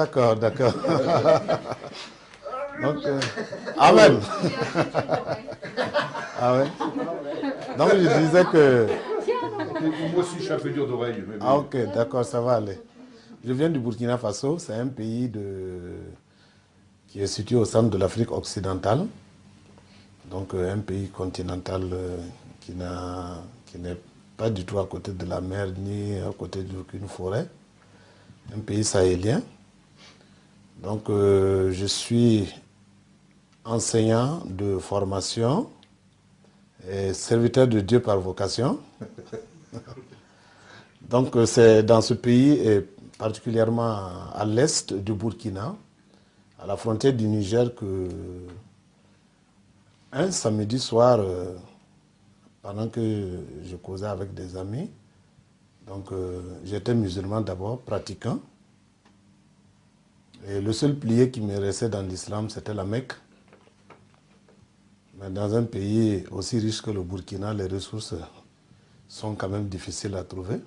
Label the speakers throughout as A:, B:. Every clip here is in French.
A: D'accord, d'accord. Donc, euh, Amen. ah ouais. Donc je disais que.
B: Moi aussi, je suis un peu dur d'oreille.
A: Ah ok, d'accord, ça va aller. Je viens du Burkina Faso, c'est un pays de... qui est situé au centre de l'Afrique occidentale. Donc euh, un pays continental euh, qui n'est pas du tout à côté de la mer ni à côté d'aucune forêt. Un pays sahélien. Donc euh, je suis enseignant de formation et serviteur de Dieu par vocation. Donc c'est dans ce pays et particulièrement à l'est du Burkina, à la frontière du Niger, que un samedi soir, euh, pendant que je causais avec des amis, donc euh, j'étais musulman d'abord, pratiquant, le seul plié qui me restait dans l'islam, c'était la Mecque. Mais dans un pays aussi riche que le Burkina, les ressources sont quand même difficiles à trouver.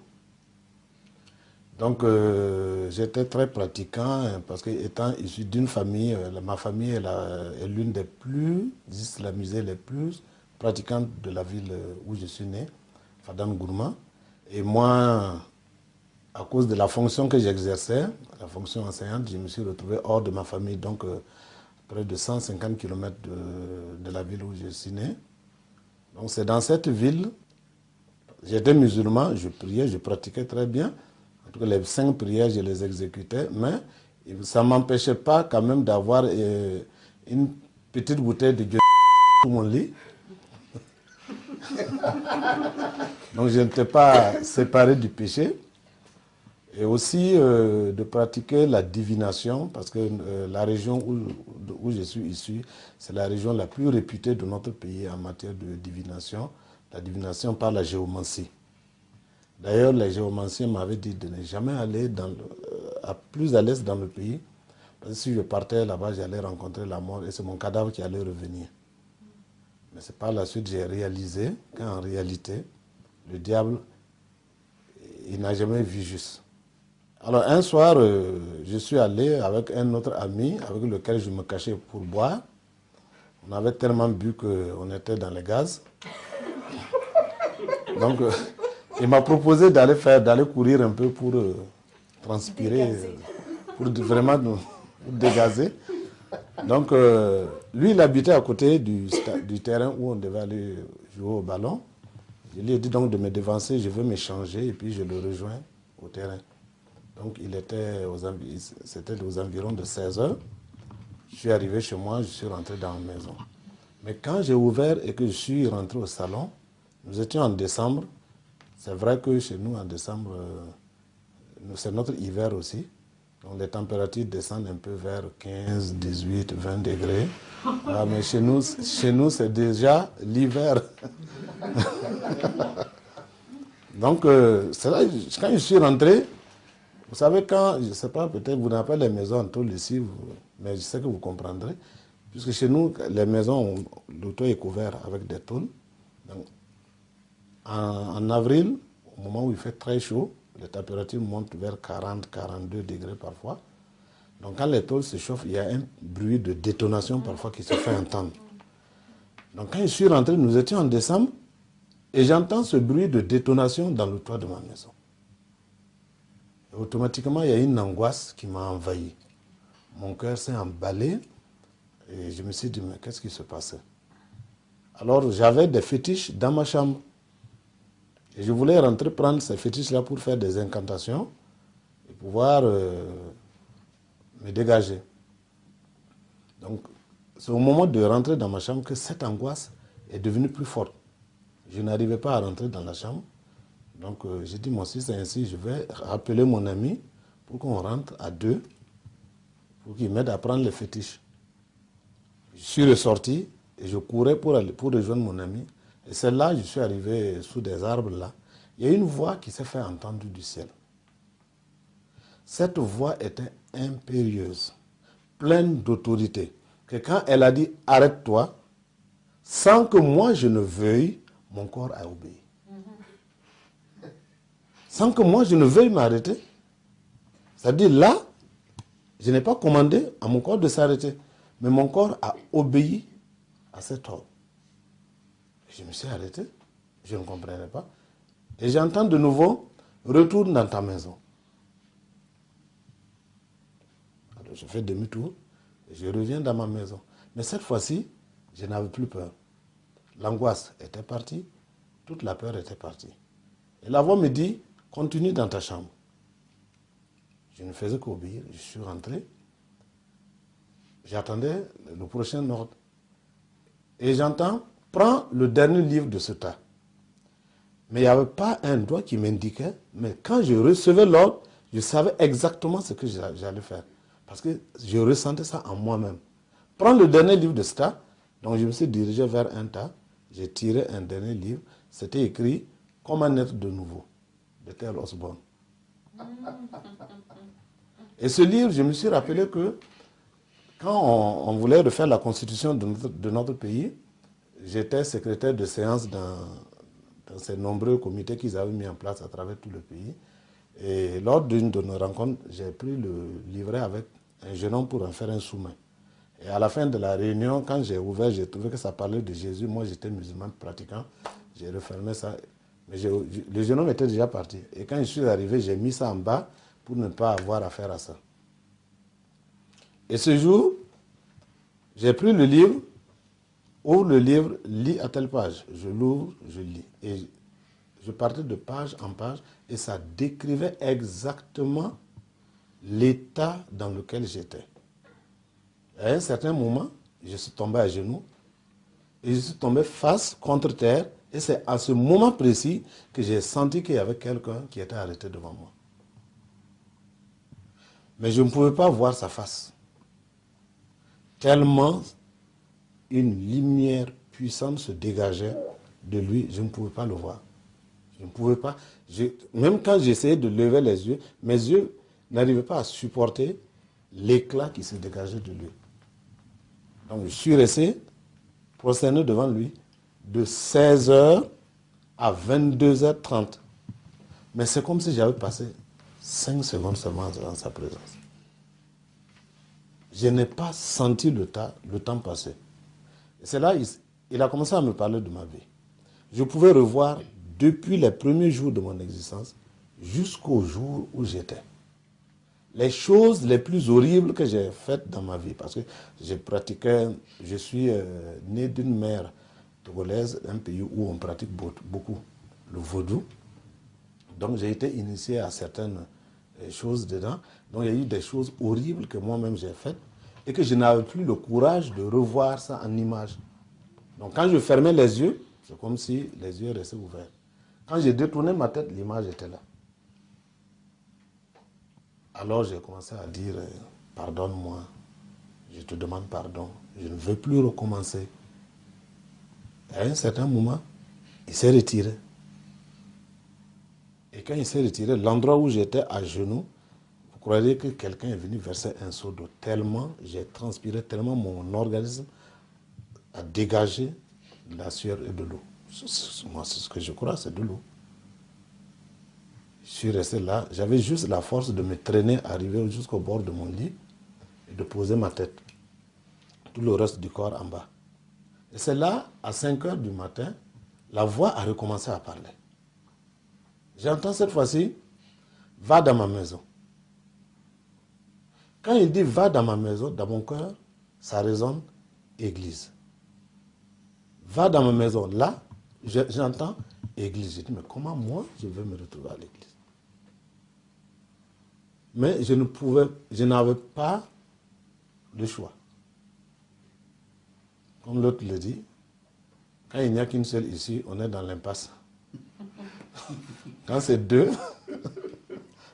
A: Donc euh, j'étais très pratiquant parce que étant issu d'une famille, euh, ma famille est l'une des plus islamisées, les plus pratiquantes de la ville où je suis né, Fadam Gourma. Et moi, à cause de la fonction que j'exerçais, la fonction enseignante, je me suis retrouvé hors de ma famille, donc près de 150 km de, de la ville où je suis né. Donc c'est dans cette ville, j'étais musulman, je priais, je pratiquais très bien les cinq prières, je les exécutais, mais ça ne m'empêchait pas quand même d'avoir euh, une petite bouteille de Dieu sous mon lit. Donc je n'étais pas séparé du péché. Et aussi euh, de pratiquer la divination, parce que euh, la région où, où, je suis issu, c'est la région la plus réputée de notre pays en matière de divination. La divination par la géomancie. D'ailleurs, les géomanciens m'avaient dit de ne jamais aller euh, à plus à l'est dans le pays. Parce que si je partais là-bas, j'allais rencontrer la mort et c'est mon cadavre qui allait revenir. Mais c'est par la suite que j'ai réalisé qu'en réalité, le diable, il n'a jamais vu juste. Alors un soir, euh, je suis allé avec un autre ami avec lequel je me cachais pour boire. On avait tellement bu qu'on était dans les gaz. Donc, euh, il m'a proposé d'aller faire, d'aller courir un peu pour euh, transpirer, pour vraiment nous, dégazer. Donc, euh, lui, il habitait à côté du, du, terrain où on devait aller jouer au ballon. Je lui ai dit donc de me dévancer, je veux m'échanger et puis je le rejoins au terrain. Donc, il était aux, aux environs de 16 heures. Je suis arrivé chez moi, je suis rentré dans la maison. Mais quand j'ai ouvert et que je suis rentré au salon, nous étions en décembre, c'est vrai que chez nous, en décembre, euh, c'est notre hiver aussi. Donc les températures descendent un peu vers 15, 18, 20 degrés. Ah, mais chez nous, chez nous c'est déjà l'hiver. Donc, euh, quand je suis rentré, vous savez, quand, je ne sais pas, peut-être vous n'avez pas les maisons en tôle ici, mais je sais que vous comprendrez. Puisque chez nous, les maisons, le toit est couvert avec des tôles. En, avril, au moment où il fait très chaud, les températures montent vers 40, 42 degrés parfois. Donc quand les tôles se chauffent, il y a un bruit de détonation parfois qui se fait entendre. Donc quand je suis rentré, nous étions en décembre, et j'entends ce bruit de détonation dans le toit de ma maison. Automatiquement, il y a une angoisse qui m'a envahi. Mon cœur s'est emballé, et je me suis dit, mais qu'est-ce qui se passait? Alors j'avais des fétiches dans ma chambre. Et je voulais rentrer prendre ces fétiches-là pour faire des incantations et pouvoir euh, me dégager. Donc, c'est au moment de rentrer dans ma chambre que cette angoisse est devenue plus forte. Je n'arrivais pas à rentrer dans la chambre. Donc, euh, j'ai dit, moi, si c'est ainsi, je vais appeler mon ami pour qu'on rentre à deux, pour qu'il m'aide à prendre les fétiches. Je suis ressorti et je courais pour rejoindre mon ami. Et c'est là, je suis arrivé sous des arbres là. Il y a une voix qui s'est fait entendre du ciel. Cette voix était impérieuse, pleine d'autorité. Que quand elle a dit arrête-toi, sans que moi je ne veuille, mon corps a obéi. Sans que moi je ne veuille m'arrêter, C'est-à-dire là, je n'ai pas commandé à mon corps de s'arrêter, mais mon corps a obéi à cet ordre. Je me suis arrêté, je ne comprenais pas. Et j'entends de nouveau, retourne dans ta maison. Alors je fais demi-tour je reviens dans ma maison. Mais cette fois-ci, je n'avais plus peur. L'angoisse était partie, toute la peur était partie. Et la voix me dit, continue dans ta chambre. Je ne faisais qu'obéir, je suis rentré. J'attendais le prochain ordre. Et j'entends, prends le dernier livre de ce tas. Mais il n'y avait pas un doigt qui m'indiquait, mais quand je recevais l'ordre, je savais exactement ce que j'allais faire. Parce que je ressentais ça en moi-même. Prends le dernier livre de ce tas. Donc je me suis dirigé vers un tas. J'ai tiré un dernier livre. C'était écrit Comment naître de nouveau de Tel Osborne. Et ce livre, je me suis rappelé que quand on, voulait refaire la constitution de notre, pays, j'étais secrétaire de séance dans, dans ces nombreux comités qu'ils avaient mis en place à travers tout le pays. Et lors d'une de nos rencontres, j'ai pris le livret avec un jeune homme pour en faire un sous-main. Et à la fin de la réunion, quand j'ai ouvert, j'ai trouvé que ça parlait de Jésus. Moi, j'étais musulman pratiquant. J'ai refermé ça. Mais le jeune homme était déjà parti. Et quand je suis arrivé, j'ai mis ça en bas pour ne pas avoir affaire à ça. Et ce jour, j'ai pris le livre, ouvre le livre, lis à telle page. Je l'ouvre, je lis. Et je partais de page en page et ça décrivait exactement l'état dans lequel j'étais. À un certain moment, je suis tombé à genoux et je suis tombé face contre terre et c'est à ce moment précis que j'ai senti qu'il y avait quelqu'un qui était arrêté devant moi. Mais je ne pouvais pas voir sa face. Tellement une lumière puissante se dégageait de lui, je ne pouvais pas le voir. Je ne pouvais pas. même quand j'essayais de lever les yeux, mes yeux n'arrivaient pas à supporter l'éclat qui se dégageait de lui. Donc je suis resté prosterné devant lui de 16h à 22h30. Mais c'est comme si j'avais passé 5 secondes seulement dans sa présence. Je n'ai pas senti le temps, le temps passer. C'est là il, il a commencé à me parler de ma vie. Je pouvais revoir depuis les premiers jours de mon existence jusqu'au jour où j'étais. Les choses les plus horribles que j'ai faites dans ma vie, parce que j'ai pratiqué, je suis euh, né d'une mère togolaise, un pays où on pratique beaucoup le vaudou. Donc j'ai été initié à certaines euh, choses dedans. Donc il y a eu des choses horribles que moi-même j'ai faites et que je n'avais plus le courage de revoir ça en image. Donc quand je fermais les yeux, c'est comme si les yeux restaient ouverts. Quand j'ai détourné ma tête, l'image était là. Alors j'ai commencé à dire, euh, pardonne-moi, je te demande pardon, je ne veux plus recommencer à un certain moment, il s'est retiré. Et quand il s'est retiré, l'endroit où j'étais à genoux, vous croyez que quelqu'un est venu verser un seau d'eau? Tellement j'ai transpiré, tellement mon organisme a dégagé de la sueur et de l'eau. Moi, c'est ce que je crois, c'est de l'eau. Je suis resté là. J'avais juste la force de me traîner, arriver jusqu'au bord de mon lit et de poser ma tête. Tout le reste du corps en bas. Et c'est là, à 5 heures du matin, la voix a recommencé à parler. J'entends cette fois-ci, va dans ma maison. Quand il dit va dans ma maison, dans mon cœur, ça résonne église. Va dans ma maison. Là, j'entends église. Je dis, mais comment moi, je vais me retrouver à l'église? Mais je ne pouvais, je n'avais pas de choix. Comme l'autre le dit, quand il n'y a qu'une seule ici, on est dans l'impasse. Quand c'est deux,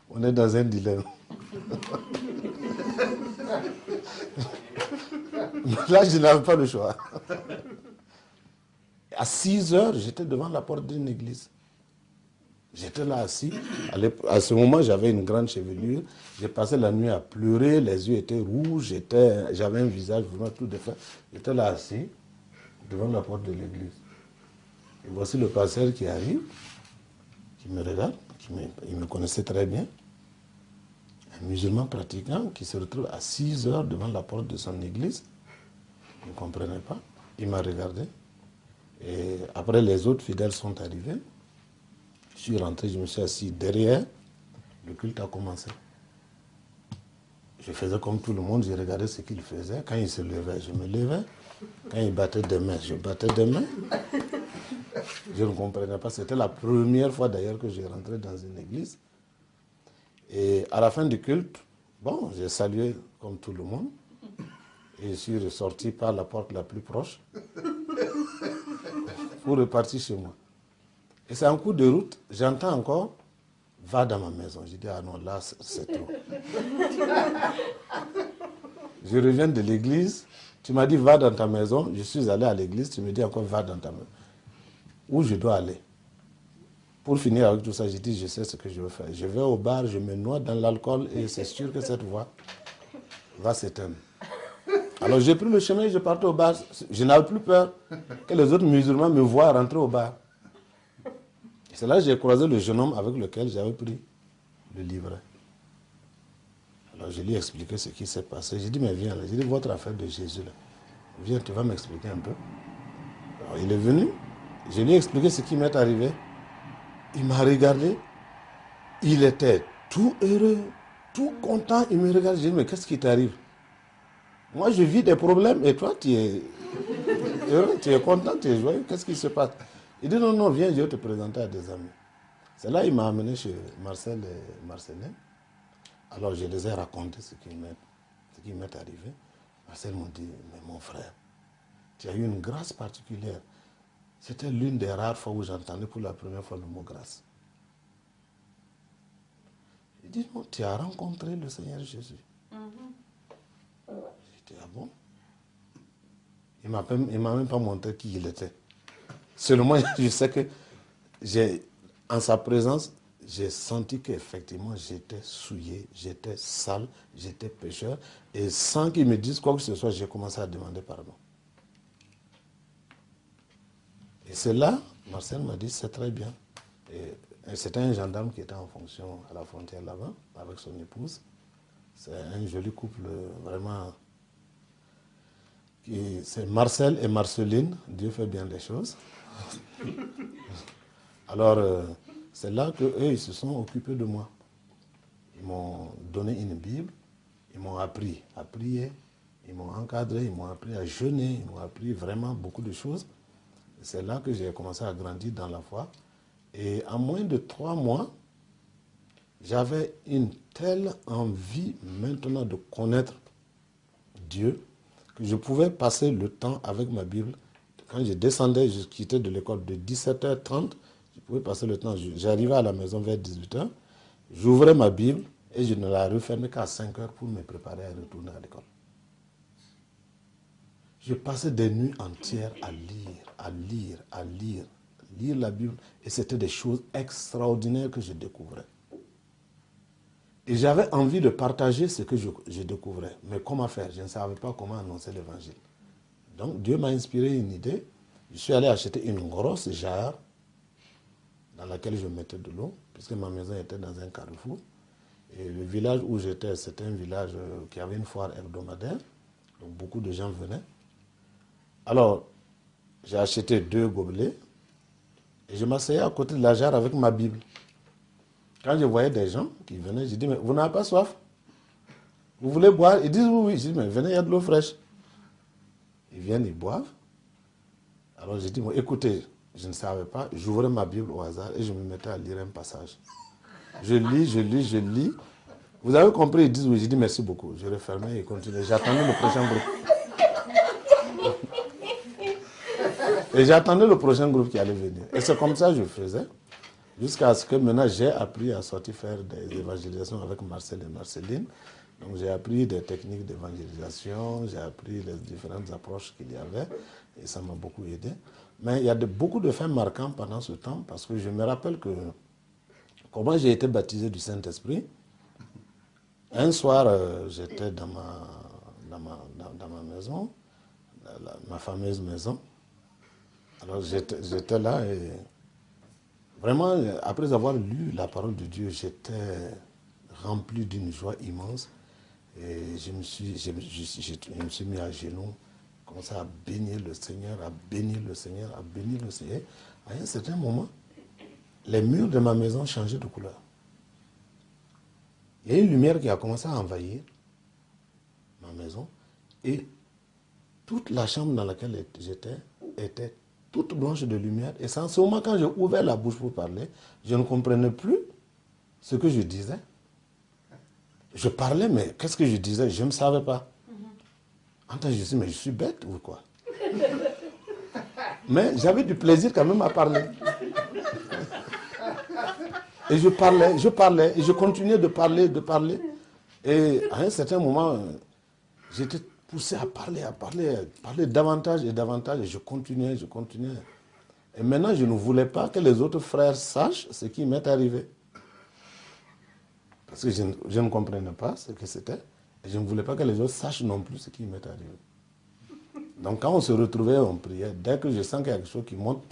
A: on est dans un dilemme. Là, je n'avais pas le choix. À 6 heures, j'étais devant la porte d'une église. J'étais là assis. À ce moment, j'avais une grande chevelure. J'ai passé la nuit à pleurer. Les yeux étaient rouges. J'avais un visage vraiment tout défait. J'étais là assis devant la porte de l'église. Et voici le pasteur qui arrive, qui me regarde, qui me, il me connaissait très bien. un musulman pratiquant qui se retrouve à 6 heures devant la porte de son église. Il ne comprenait pas. Il m'a regardé. Et après, les autres fidèles sont arrivés. Je suis rentré, je me suis assis derrière. Le culte a commencé. Je faisais comme tout le monde, je regardais ce qu'il faisait. Quand il se levait, je me levais. Quand il battait des mains, je battais des mains. Je ne comprenais pas. C'était la première fois d'ailleurs que j'ai rentré dans une église. Et à la fin du culte, bon, j'ai salué comme tout le monde. Et je suis ressorti par la porte la plus proche pour repartir chez moi. Et c'est un coup de route, j'entends encore, va dans ma maison. Je dis, ah non, là, c'est trop. je reviens de l'église, tu m'as dit, va dans ta maison. Je suis allé à l'église, tu me dis encore, va dans ta maison. Où je dois aller Pour finir avec tout ça, j'ai dit, je sais ce que je veux faire. Je vais au bar, je me noie dans l'alcool et c'est sûr que cette voix va s'éteindre. Alors j'ai pris le chemin, je partais au bar. Je n'avais plus peur que les autres musulmans me voient rentrer au bar. C'est là que j'ai croisé le jeune homme avec lequel j'avais pris le livret. Alors je lui ai expliqué ce qui s'est passé. J'ai dit, mais viens là. J'ai dit, votre affaire de Jésus là. Viens, tu vas m'expliquer un peu. Alors il est venu. Je lui ai expliqué ce qui m'est arrivé. Il m'a regardé. Il était tout heureux, tout content. Il me regarde. J'ai dit, mais qu'est-ce qui t'arrive? Moi, je vis des problèmes et toi, tu es heureux, tu es content, tu es joyeux. Qu'est-ce qui se passe? Il dit non, non, viens, je vais te présenter à des amis. C'est là qu'il m'a amené chez Marcel et Marcelin. Alors je les ai raconté ce qui m'est arrivé. Marcel m'a dit, mais mon frère, tu as eu une grâce particulière. C'était l'une des rares fois où j'entendais pour la première fois le mot grâce. Il dit, non, tu as rencontré le Seigneur Jésus. J'ai dit, ah bon? Il ne m'a même pas montré qui il était. Seulement, je sais que en sa présence, j'ai senti qu'effectivement j'étais souillé, j'étais sale, j'étais pécheur. Et sans qu'il me dise quoi que ce soit, j'ai commencé à demander pardon. Et c'est là, Marcel m'a dit, c'est très bien. Et, c'était un gendarme qui était en fonction à la frontière là-bas, avec son épouse. C'est un joli couple, vraiment. C'est Marcel et Marceline, Dieu fait bien les choses. Alors, euh, c'est là qu'eux, ils se sont occupés de moi. Ils m'ont donné une Bible, ils m'ont appris à prier, ils m'ont encadré, ils m'ont appris à jeûner, ils m'ont appris vraiment beaucoup de choses. C'est là que j'ai commencé à grandir dans la foi. Et en moins de trois mois, j'avais une telle envie maintenant de connaître Dieu que je pouvais passer le temps avec ma Bible quand je descendais, je quittais de l'école de 17h30, je pouvais passer le temps. J'arrivais à la maison vers 18h, j'ouvrais ma Bible et je ne la refermais qu'à 5h pour me préparer à retourner à l'école. Je passais des nuits entières à lire, à lire, à lire, lire la Bible. Et c'était des choses extraordinaires que je découvrais. Et j'avais envie de partager ce que je, je, découvrais. Mais comment faire? Je ne savais pas comment annoncer l'évangile. Donc Dieu m'a inspiré une idée. Je suis allé acheter une grosse jarre dans laquelle je mettais de l'eau, puisque ma maison était dans un carrefour. Et le village où j'étais, c'était un village euh, qui avait une foire hebdomadaire. Donc beaucoup de gens venaient. Alors, j'ai acheté deux gobelets et je m'asseyais à côté de la jarre avec ma Bible. Quand je voyais des gens qui venaient, je dis, mais vous n'avez pas soif? Vous voulez boire? Ils disent oui, oui. Je dis, mais venez, il y a de l'eau fraîche. Ils viennent, ils boivent. Alors j'ai dit, écoutez, je ne savais pas, j'ouvrais ma Bible au hasard et je me mettais à lire un passage. Je lis, je lis, je lis. Vous avez compris, ils disent oui, j'ai dit merci beaucoup. Je refermais et continuais. J'attendais le prochain groupe. Et j'attendais le prochain groupe qui allait venir. Et c'est comme ça que je faisais. Jusqu'à ce que maintenant j'ai appris à sortir faire des évangélisations avec Marcel et Marceline. Donc j'ai appris des techniques d'évangélisation, j'ai appris les différentes approches qu'il y avait et ça m'a beaucoup aidé. Mais il y a beaucoup de faits marquants pendant ce temps parce que je me rappelle que comment j'ai été baptisé du Saint-Esprit. Un soir, euh, j'étais dans ma, dans, ma, dans, ma, maison, ma fameuse maison. Alors j'étais là et vraiment, après avoir lu la parole de Dieu, j'étais rempli d'une joie immense. Et je me suis, je, me- suis mis à genoux, commencé à bénir le Seigneur, à bénir le Seigneur, à bénir le Seigneur. À un certain moment, les murs de ma maison changeaient de couleur. Il y a une lumière qui a commencé à envahir ma maison et toute la chambre dans laquelle j'étais était toute blanche de lumière. Et c'est en ce moment, quand j'ai ouvert la bouche pour parler, je ne comprenais plus ce que je disais. Je parlais, mais qu'est-ce que je disais? Je ne savais pas. En temps, je me suis dit, mais je suis bête ou quoi? Mais j'avais du plaisir quand même à parler. Et je parlais, je parlais, et je continuais de parler, de parler. Et à un certain moment, j'étais poussé à parler, à parler, à parler davantage et davantage, et je continuais, je continuais. Et maintenant, je ne voulais pas que les autres frères sachent ce qui m'est arrivé. Parce que je, ne- comprenais pas ce que c'était, et je ne voulais pas que les autres sachent non plus ce qui m'est arrivé. Donc quand on se retrouvait, on priait. Dès que je sens qu'il y a quelque chose qui monte,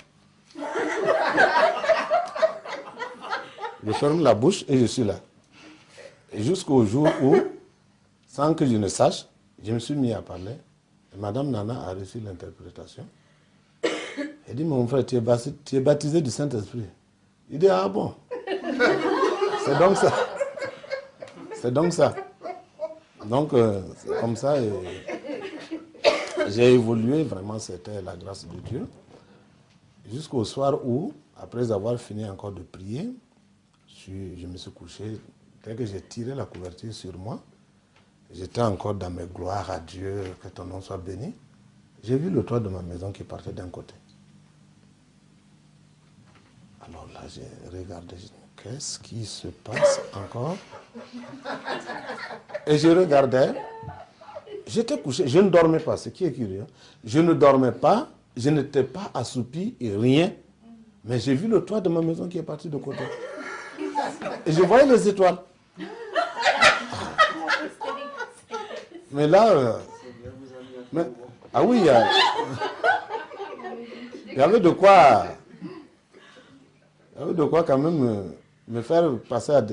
A: je ferme la bouche et je suis là. Et jusqu'au jour où, sans que je ne sache, je me suis mis à parler. Et Madame Nana a reçu l'interprétation. Elle dit, mon frère, tu es baptisé, tu es baptisé du Saint-Esprit. Il dit, ah bon. C'est donc ça. C'est donc ça. Donc, euh, c'est comme ça. J'ai évolué, vraiment, c'était la grâce de Dieu. Jusqu'au soir où, après avoir fini encore de prier, je, me suis couché. Dès que j'ai tiré la couverture sur moi, j'étais encore dans mes gloires à Dieu, que ton nom soit béni. J'ai vu le toit de ma maison qui partait d'un côté. Alors là, j'ai regardé, qu'est-ce qui se passe encore? Et je regardais, j'étais couché, je ne dormais pas, ce qui est curieux. Je ne dormais pas, je n'étais pas assoupi et rien. Mais j'ai vu le toit de ma maison qui est parti de côté. Et je voyais les étoiles. Mais là, euh, ah oui, il y, a- il y avait de quoi, il y avait de quoi quand même euh, me faire passer à,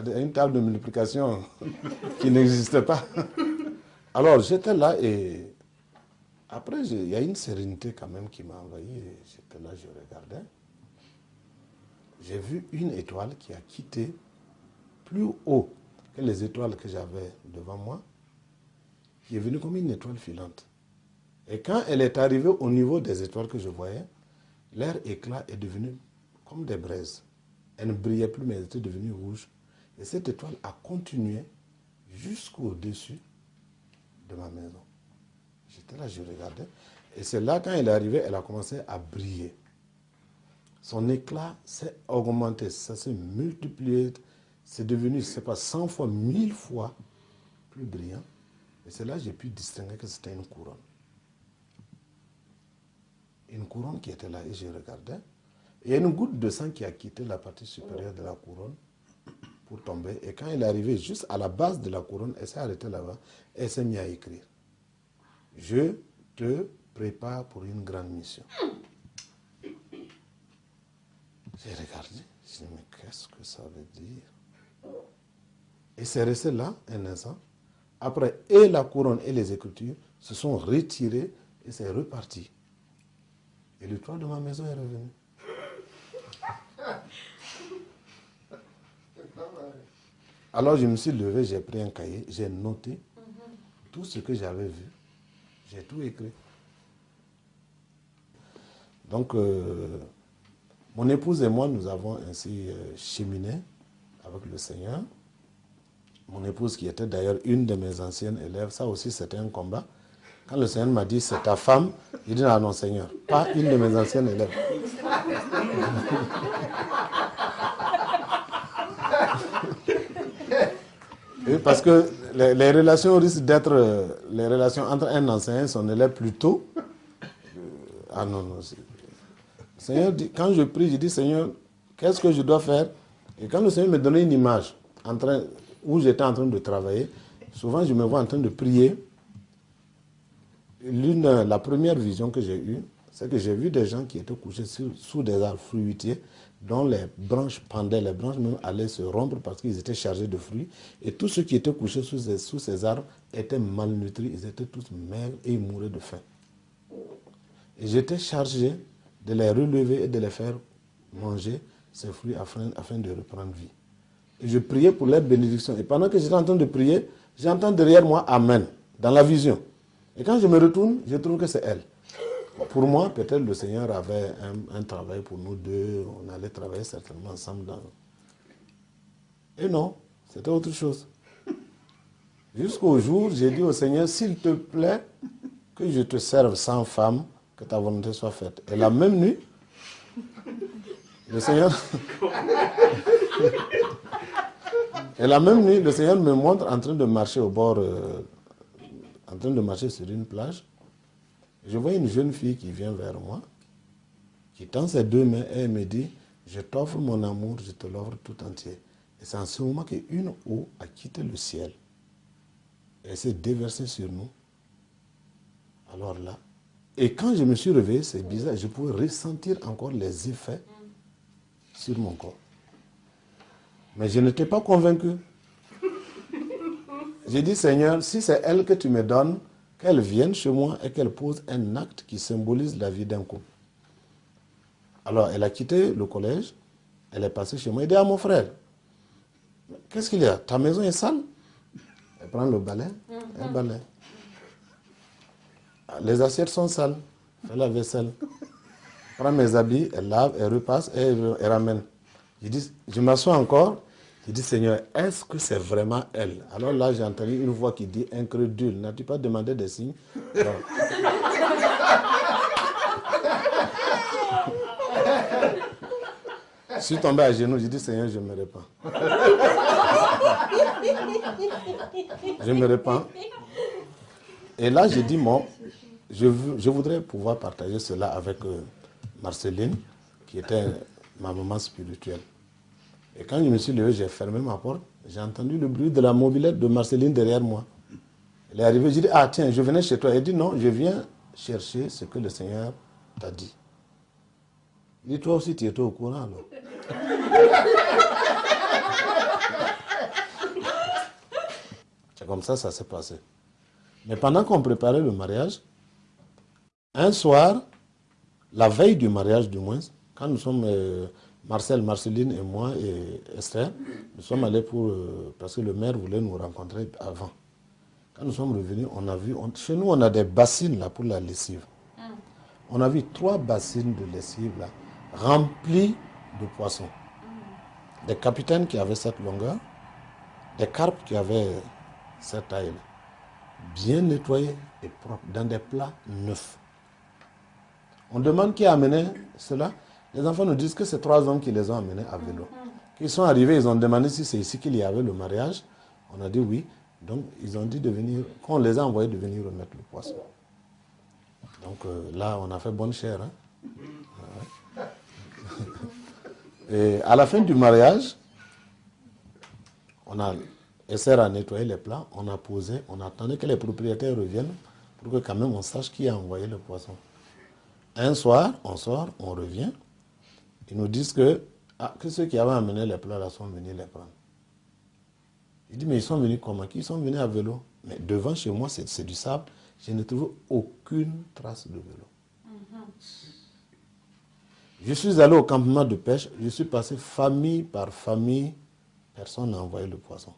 A: une table de multiplication qui n'existait pas. Alors j'étais là et après il y a une sérénité quand même qui m'a envahi. J'étais là, je regardais. J'ai vu une étoile qui a quitté plus haut que les étoiles que j'avais devant moi, qui est venue comme une étoile filante. Et quand elle est arrivée au niveau des étoiles que je voyais, leur éclat est devenu comme des braises. Elle ne brillait plus, mais elle était devenue rouge. Et cette étoile a continué jusqu'au-dessus de ma maison. J'étais là, je regardais. Et c'est là, quand elle est arrivée, elle a commencé à briller. Son éclat s'est augmenté, ça s'est multiplié. C'est devenu, je ne sais pas, 100 fois, 1000 fois plus brillant. Et c'est là que j'ai pu distinguer que c'était une couronne. Une couronne qui était là et je regardais. Il y a une goutte de sang qui a quitté la partie supérieure de la couronne pour tomber. Et quand elle est arrivée juste à la base de la couronne, elle s'est arrêtée là-bas elle s'est mise à écrire. Je te prépare pour une grande mission. J'ai regardé, j'ai dit, mais qu'est-ce que ça veut dire? Et c'est resté là un instant. Après, et la couronne et les écritures se sont retirées et c'est reparti. Et le toit de ma maison est revenu. Alors je me suis levé, j'ai pris un cahier, j'ai noté tout ce que j'avais vu. J'ai tout écrit. Donc, euh, mon épouse et moi, nous avons ainsi euh, cheminé avec le Seigneur. Mon épouse, qui était d'ailleurs une de mes anciennes élèves, ça aussi c'était un combat. Quand le Seigneur m'a dit, c'est ta femme, j'ai dit, non Seigneur, pas une de mes anciennes élèves. Oui, parce que les, relations risquent d'être les relations entre un enseignant et son élève plutôt. Ah non, non. Seigneur, quand je prie, je dis Seigneur, qu'est-ce que je dois faire? Et quand le Seigneur me donnait une image en train, où j'étais en train de travailler, souvent je me vois en train de prier. L'une, la première vision que j'ai eue, c'est que j'ai vu des gens qui étaient couchés sous des arbres fruitiers, dont les branches pendaient, les branches même allaient se rompre parce qu'ils étaient chargés de fruits. Et tous ceux qui étaient couchés sous ces, arbres étaient malnutris, ils étaient tous maigres et ils mouraient de faim. Et j'étais chargé de les relever et de les faire manger ces fruits afin, afin de reprendre vie. Et je priais pour leur bénédiction. Et pendant que j'étais en train de prier, j'entends derrière moi Amen, dans la vision. Et quand je me retourne, je trouve que c'est elle. Pour moi, peut-être le Seigneur avait un, travail pour nous deux. On allait travailler certainement ensemble. Et non, c'était autre chose. Jusqu'au jour, j'ai dit au Seigneur, s'il te plaît, que je te serve sans femme, que ta volonté soit faite. Et la même nuit, le Seigneur... Et la même nuit, le Seigneur me montre en train de marcher au bord, euh, en train de marcher sur une plage. Je vois une jeune fille qui vient vers moi, qui tend ses deux mains et elle me dit, je t'offre mon amour, je te l'offre tout entier. Et c'est en ce moment qu'une eau a quitté le ciel. Et s'est déversée sur nous. Alors là, et quand je me suis réveillé, c'est bizarre, je pouvais ressentir encore les effets sur mon corps. Mais je n'étais pas convaincu. J'ai dit, Seigneur, si c'est elle que tu me donnes, qu'elle vienne chez moi et qu'elle pose un acte qui symbolise la vie d'un couple. Alors, elle a quitté le collège, elle est passée chez moi et dit à mon frère, qu'est-ce qu'il y a? Ta maison est sale Elle prend le balai, elle balaye. Les assiettes sont sales, fait la vaisselle. Prend mes habits, elle lave, elle repasse et elle, elle ramène. Je dis, je m'assois encore, je dis, Seigneur, est-ce que c'est vraiment elle? Alors là, j'ai entendu une voix qui dit, incrédule, n'as-tu pas demandé des signes? Je suis tombé à genoux, j'ai dit, Seigneur, je me répands. je me répands. Et là, j'ai dit, moi, je, je, voudrais pouvoir partager cela avec euh, Marceline, qui était ma maman spirituelle. Et quand je me suis levé, j'ai fermé ma porte. J'ai entendu le bruit de la mobilette de Marceline derrière moi. Elle est arrivée, j'ai dit, ah tiens, je venais chez toi. Elle dit, non, je viens chercher ce que le Seigneur t'a dit. Il dit, toi aussi, tu étais au courant alors. C'est comme ça, ça s'est passé. Mais pendant qu'on préparait le mariage, un soir, la veille du mariage du moins, quand nous sommes, euh, Marcel, Marceline et moi et Esther, nous sommes allés pour, euh, parce que le maire voulait nous rencontrer avant. Quand nous sommes revenus, on a vu, on, chez nous on a des bassines là pour la lessive. Mm. On a vu trois bassines de lessive là, remplies de poissons. Mm. Des capitaines qui avaient cette longueur, des carpes qui avaient cette taille bien nettoyés et propres, dans des plats neufs. On demande qui a amené cela. Les enfants nous disent que c'est trois hommes qui les ont amenés à vélo. Ils sont arrivés, ils ont demandé si c'est ici qu'il y avait le mariage. On a dit oui. Donc, ils ont dit de venir, qu'on les a envoyés de venir remettre le poisson. Donc euh, là, on a fait bonne chère. Hein? Et à la fin du mariage, on a essayé à nettoyer les plats, on a posé, on attendait que les propriétaires reviennent pour que quand même on sache qui a envoyé le poisson. Un soir, on sort, on revient. Ils nous disent que, ah, que ceux qui avaient amené les plats là sont venus les prendre. Il dit, mais ils sont venus comment? Ils sont venus à vélo? Mais devant chez moi, c'est du sable. Je ne trouve aucune trace de vélo. Je suis allé au campement de pêche. Je suis passé famille par famille. Personne n'a envoyé le poisson.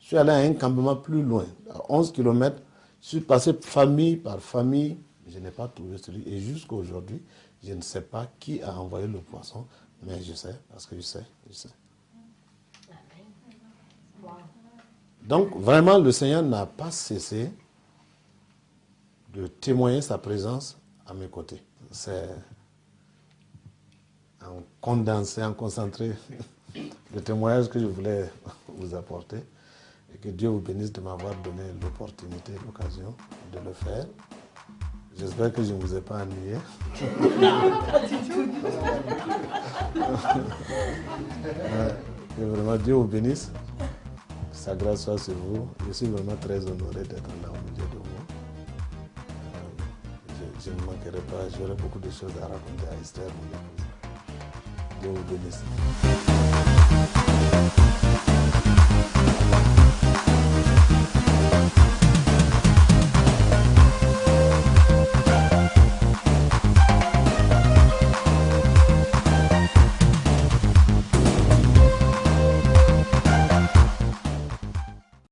A: Je suis allé à un campement plus loin, à 11 km. Je suis passé famille par famille. Je n'ai pas trouvé celui. Et jusqu'à aujourd'hui, je ne sais pas qui a envoyé le poisson, mais je sais, parce que je sais, je sais. Donc, vraiment, le Seigneur n'a pas cessé de témoigner sa présence à mes côtés. C'est en condensé, en concentré le témoignage que je voulais vous apporter. Et que Dieu vous bénisse de m'avoir donné l'opportunité, l'occasion de le faire. J'espère que je ne vous ai pas ennuyé. que vraiment Dieu vous bénisse. Que sa grâce soit sur vous. Je suis vraiment très honoré d'être là au milieu de vous. Je, je, ne manquerai pas, j'aurai beaucoup de choses à raconter à Esther, mon épouse. donner ça.